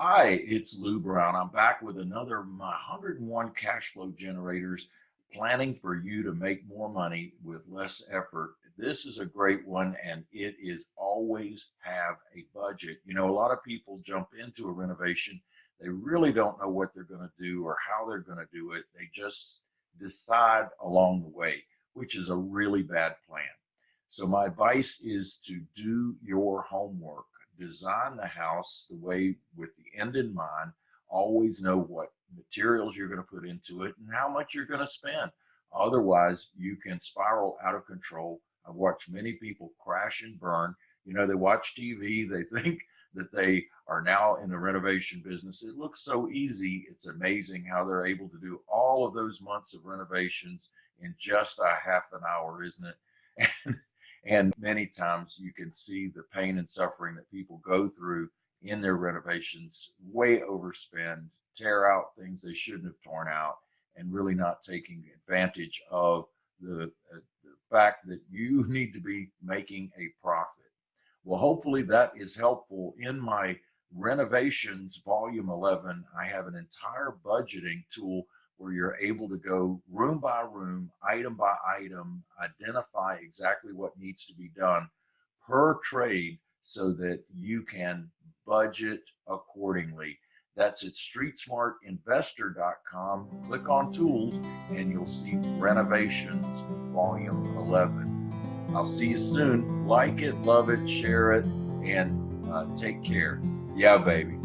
Hi, it's Lou Brown. I'm back with another my 101 cash flow generators planning for you to make more money with less effort. This is a great one and it is always have a budget. You know, a lot of people jump into a renovation. They really don't know what they're going to do or how they're going to do it. They just decide along the way, which is a really bad plan. So my advice is to do your homework design the house the way with the end in mind, always know what materials you're going to put into it and how much you're going to spend. Otherwise, you can spiral out of control. I've watched many people crash and burn. You know, they watch TV, they think that they are now in the renovation business. It looks so easy. It's amazing how they're able to do all of those months of renovations in just a half an hour, isn't it? And and many times you can see the pain and suffering that people go through in their renovations, way overspend, tear out things they shouldn't have torn out, and really not taking advantage of the, uh, the fact that you need to be making a profit. Well, hopefully that is helpful in my renovations volume 11. I have an entire budgeting tool where you're able to go room by room, item by item, identify exactly what needs to be done per trade so that you can budget accordingly. That's at streetsmartinvestor.com. Click on tools and you'll see renovations volume 11. I'll see you soon. Like it, love it, share it, and uh, take care. Yeah, baby.